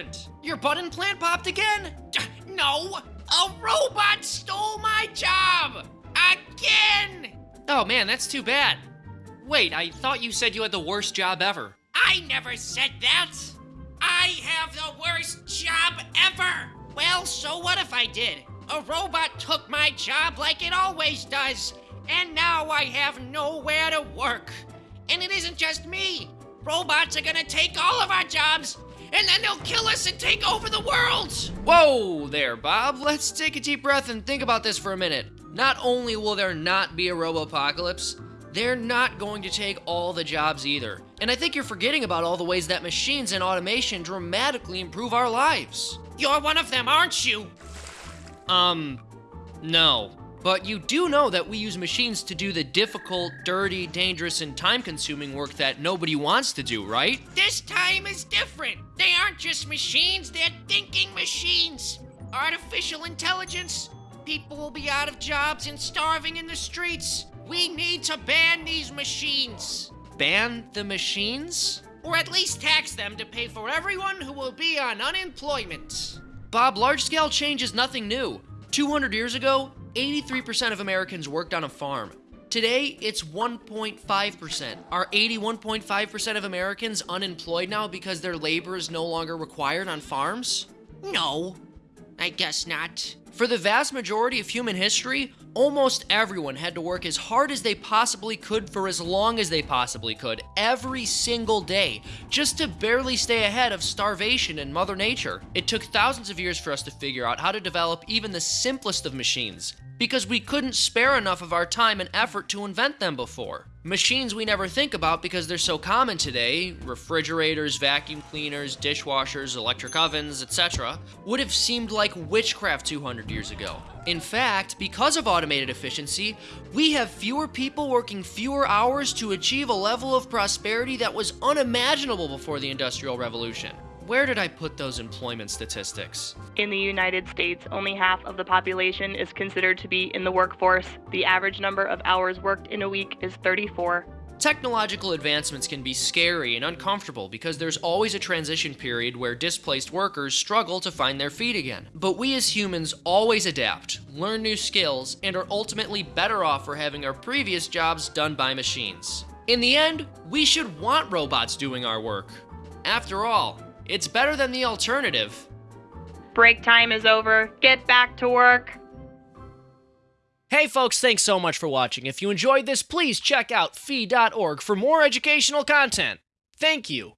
Happened? Your button plant popped again? No, a robot stole my job! Again! Oh man, that's too bad. Wait, I thought you said you had the worst job ever. I never said that! I have the worst job ever! Well, so what if I did? A robot took my job like it always does, and now I have nowhere to work. And it isn't just me. Robots are gonna take all of our jobs, and then they'll kill us and take over the world! Whoa there, Bob. Let's take a deep breath and think about this for a minute. Not only will there not be a robopocalypse, they're not going to take all the jobs either. And I think you're forgetting about all the ways that machines and automation dramatically improve our lives. You're one of them, aren't you? Um, no. But you do know that we use machines to do the difficult, dirty, dangerous, and time consuming work that nobody wants to do, right? This time is different. They aren't just machines, they're thinking machines. Artificial intelligence. People will be out of jobs and starving in the streets. We need to ban these machines. Ban the machines? Or at least tax them to pay for everyone who will be on unemployment. Bob, large scale change is nothing new. 200 years ago, 83% of Americans worked on a farm. Today, it's 1.5%. Are 81.5% of Americans unemployed now because their labor is no longer required on farms? No, I guess not. For the vast majority of human history, almost everyone had to work as hard as they possibly could for as long as they possibly could, every single day, just to barely stay ahead of starvation and Mother Nature. It took thousands of years for us to figure out how to develop even the simplest of machines, because we couldn't spare enough of our time and effort to invent them before. Machines we never think about because they're so common today refrigerators, vacuum cleaners, dishwashers, electric ovens, etc. would have seemed like witchcraft 200 years ago. In fact, because of automated efficiency, we have fewer people working fewer hours to achieve a level of prosperity that was unimaginable before the Industrial Revolution. Where did I put those employment statistics? In the United States, only half of the population is considered to be in the workforce. The average number of hours worked in a week is 34. Technological advancements can be scary and uncomfortable because there's always a transition period where displaced workers struggle to find their feet again. But we as humans always adapt, learn new skills, and are ultimately better off for having our previous jobs done by machines. In the end, we should want robots doing our work. After all, it's better than the alternative. Break time is over. Get back to work. Hey folks, thanks so much for watching. If you enjoyed this, please check out fee.org for more educational content. Thank you.